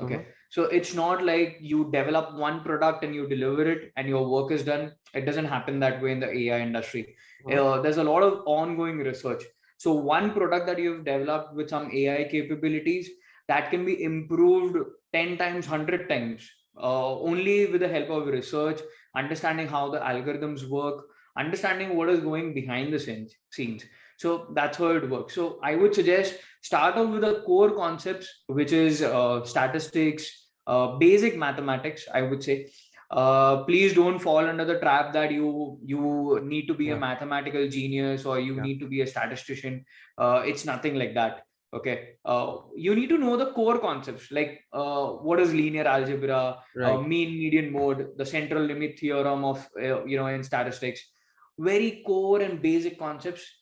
okay. Mhm. so it's not like you develop one product and you deliver it and your work is done. It doesn't happen that way in the ai industry. Uh, there's a lot of ongoing research. So one product that you've developed with some ai capabilities that can be improved 10 times 100 times uh, only with the help of research understanding how the algorithms work understanding what is going behind the scenes scenes. So that's how it works. So i would suggest start off with the core concepts which is uh, statistics uh, basic mathematics i would say. Uh, please don't fall under the trap that you you need to be Yeah. a mathematical genius or you Yeah. need to be a statistician. Uh, it's nothing like that okay? Uh, you need to know the core concepts like uh, what is linear algebra uh, mean median mode the central limit theorem of uh, you know in statistics very core and basic concepts